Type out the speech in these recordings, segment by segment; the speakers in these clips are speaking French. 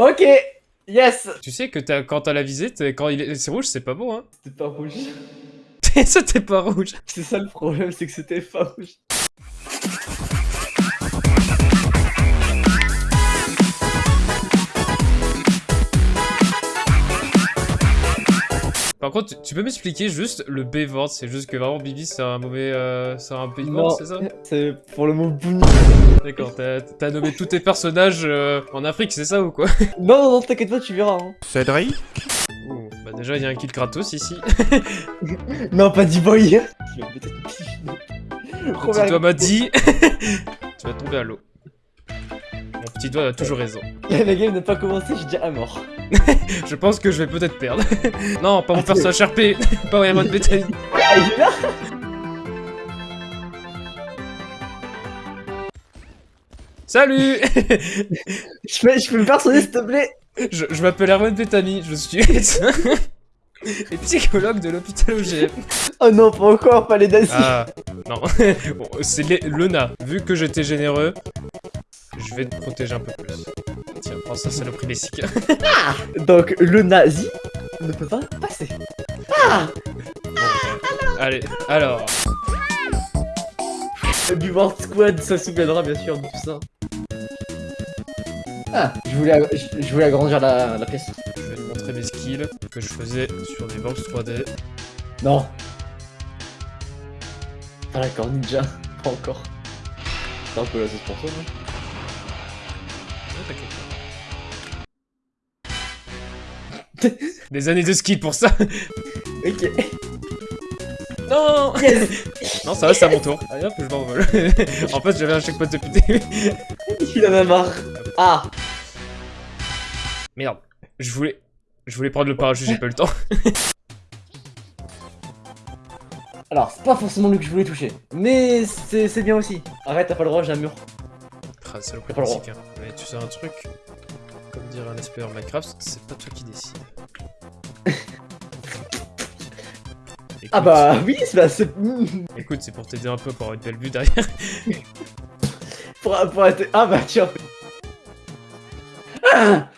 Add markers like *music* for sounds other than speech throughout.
Ok Yes Tu sais que t'as- quand t'as la visée, t'es- quand il est- c'est rouge, c'est pas bon, hein C'était pas rouge. *laughs* C'était pas rouge. C'est ça le problème, c'est que c'était pas rouge. Par contre, tu- tu peux m'expliquer juste le B-word, c'est juste que vraiment Bibi c'est un mauvais... Euh, c'est un pays Non, c'est ça c'est pour le mot bouni. D'accord, t'as t'as nommé tous tes personnages euh, en Afrique, c'est ça ou quoi *laughs* Non, non, non, t'inquiète pas, tu verras. Hein. Cédric Ouh, Bah déjà, il y a un kill gratos ici. *laughs* Non, pas D-Boy. Tu vas me péter Mon Robert- petit doigt m'a dit... tu vas tomber à l'eau. Petit doigt a toujours raison. *laughs* La game n'a pas commencé, j'ai déjà à mort. *laughs* Je pense que je vais peut-être perdre. *laughs* non, pas mon personnage RP, pas Yaman Bethany. Ah, il est là Salut je peux, je peux me personner, s'il te plaît? Je, je m'appelle Erwan Bethany, je suis médecin et psychologue de l'hôpital OGM. Oh non, pas encore, pas les nazis. Ah, non, Bon, c'est Lena. Vu que j'étais généreux, je vais te protéger un peu plus. Tiens, prends ça, saloperie lessique. *laughs* Donc, le nazi ne peut pas passer. Allez, alors... Le Buvard Squad, ça souviendra bien sûr de tout ça. Ah, je voulais, je, je voulais agrandir la, la pièce. Je vais te montrer mes skills que je faisais sur des box 3D. Non. Ah d'accord, ninja. Pas encore. C'est un peu la sauce pour toi, non? T'inquiète pas. *laughs* Des années de ski pour ça Ok. Non Yes *laughs* Non, ça va, c'est à mon tour. Allez hop, je m'envole. *laughs* en fait, j'avais un checkpoint le début. Il en a marre. Ah Merde. Je voulais... Je voulais prendre le parachute, j'ai pas eu le temps. Alors, c'est pas forcément lui que je voulais toucher. Mais c'est c'est bien aussi. Arrête, t'as pas le droit, j'ai un mur. Le droit. classique, hein. Mais tu sais un truc Comme dirait un en Minecraft, c'est pas toi qui décide. *laughs* Écoute, Ah bah oui, c'est *laughs* Écoute, c'est pour t'aider un peu pour avoir une belle vue derrière. *laughs* pour, pour être... Ah bah tiens. Ah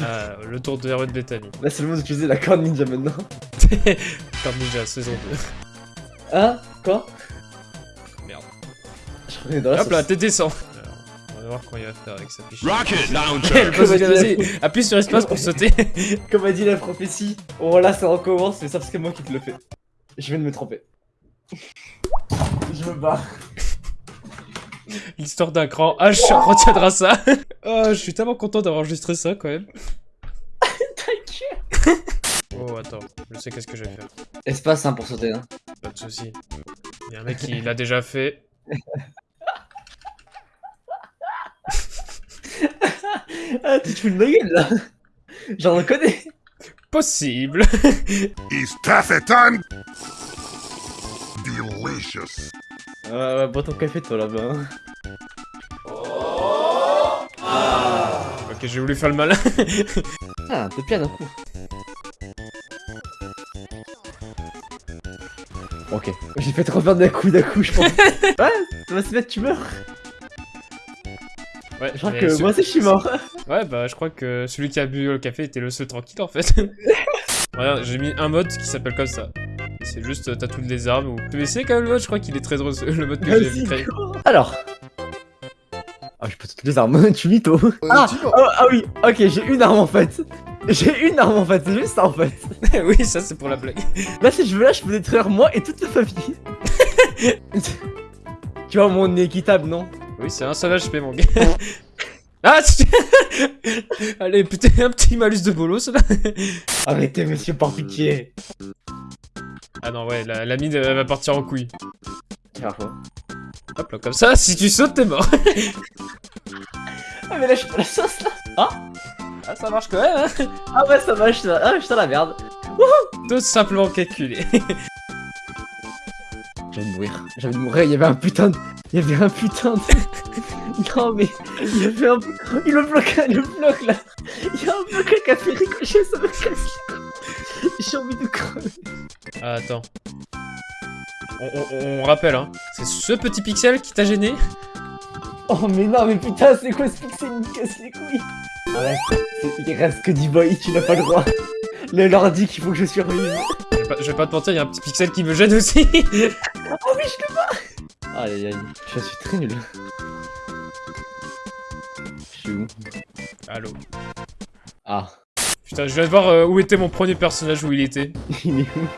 Ah, le tour de Erwan Bethany. Là, c'est le moment d'utiliser la corne ninja maintenant. Comme Ninja, saison 2. Hein? Quoi? Hop là, t'es descend. On va voir comment il va faire avec sa fiche. Rocket Le Launcher vas-y, appuie sur espace pour sauter. *laughs* Comme a dit la prophétie, oh là ça recommence, mais ça parce que moi qui te le fais. Je viens de me tromper. Je me barre. L'histoire d'un grand H retiendra ça. *laughs* Oh, je suis tellement content d'avoir enregistré ça quand même. *laughs* Oh, attends, je sais qu'est-ce que je vais faire. Espace hein, pour sauter. Hein. Pas de soucis. Il y a un mec qui l'a déjà fait. Ah, tu te fous de ma gueule là J'en connais Possible. It's taffy time? Delicious Ouais, ouais, bois ton café toi là-bas. hein. Ok, j'ai voulu faire le malin. *laughs* Ah, t'es bien d'un coup. Ok. J'ai fait trop peur d'un coup, d'un coup, je pense. *laughs* ouais, ça va se mettre, tu meurs. Ouais, Je crois mais que moi aussi je suis mort. Ouais, bah je crois que celui qui a bu le café était le seul tranquille en fait. *laughs* Regarde, j'ai mis un mode qui s'appelle comme ça. C'est juste, euh, t'as toutes les armes ou... Tu essayé quand même le mode Je crois qu'il est très drôle, le mode que j'ai créé. Alors. Ah, je peux toutes les armes, *laughs* tu mytho. Ah, oh, ah oui, ok, j'ai une arme en fait. J'ai une arme en fait, c'est juste ça en fait. *laughs* oui, ça c'est pour la blague. Là, si je veux, là, je peux détruire moi et toute ma famille. tu vois, mon équitable, non? Oui, c'est un seul HP mon gars. ah *laughs* Allez, putain, un petit malus de bolos là. Arrêtez, monsieur, par pitié. Ah non, ouais, la, la mine elle va partir en couille. Hop là, comme ça, si tu sautes, t'es mort. Ah, mais là, je fais la sauce là. Ah, Ah, ça marche quand même, hein. ah ouais, ça suis là. Ah, je la merde. Tout simplement calculé. J'ai envie de mourir. J'ai envie de mourir. Il y avait un putain de. Il y avait un putain de. *laughs* Non, mais. Il y avait un. Il me bloque, le bloc là. Il y a un bloc qui a fait ricocher, ça me casse les couilles. J'ai envie de crever. Ah, attends. On, on- on rappelle, hein. C'est ce petit pixel qui t'a gêné? Oh mais non mais putain c'est quoi ce pixel? Il me casse les couilles Arrête, c'est- il reste que du boy, tu n'as pas le droit. Le l'ordi qu'il faut que je survive. Je vais pas, je vais pas te mentir, il y a un petit pixel qui me gêne aussi. *laughs* Aïe aïe aïe, je suis très nul. Je suis où Allô. Ah, Putain, je viens de voir euh, où était mon premier personnage, où il était. *laughs* il est où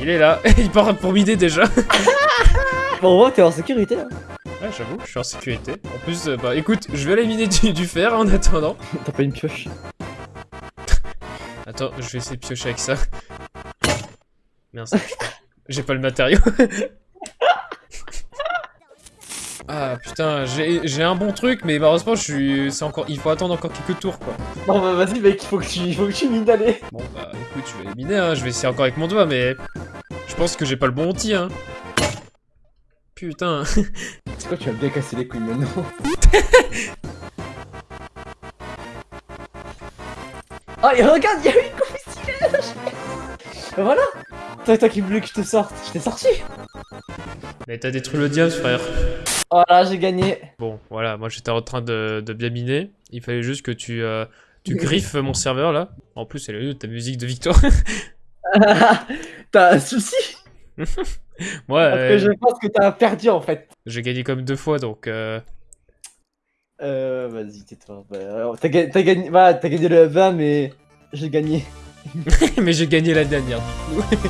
Il est là, *laughs* il part pour m'aider déjà. *laughs* Bon, que t'es en sécurité là. Ouais, j'avoue, je suis en sécurité. En plus, euh, bah écoute, je vais aller miner du, du fer en attendant. T'as pas une pioche Attends, je vais essayer de piocher avec ça. Merde. J'ai pas le matériau. Ah putain, j'ai j'ai un bon truc, mais malheureusement, je suis, c'est encore, il faut attendre encore quelques tours quoi. Non bah vas-y mec, il faut que tu, il faut que tu mines d'aller. Bon bah écoute, je vais miner, hein. je vais essayer encore avec mon doigt, mais je pense que j'ai pas le bon outil, hein. Putain. C'est quoi, tu vas bien casser les couilles maintenant? Oh *laughs* et regarde, il y a une combustible Bah voilà Toi, toi qui voulais que je te sorte, je t'ai sorti Mais t'as détruit le diable, frère. Voilà, j'ai gagné Bon, voilà, moi j'étais en train de, de bien miner. Il fallait juste que tu, euh, tu griffes mon serveur là. En plus, elle est ta musique de victoire. *laughs* *laughs* T'as un souci *laughs* Moi, Parce euh, que je pense que t'as perdu en fait. j'ai gagné comme deux fois donc. euh, Euh, vas-y, tais-toi. Bah, t'as ga- t'as gagné, bah, t'as gagné le 20, mais j'ai gagné. Mais j'ai gagné la dernière du coup.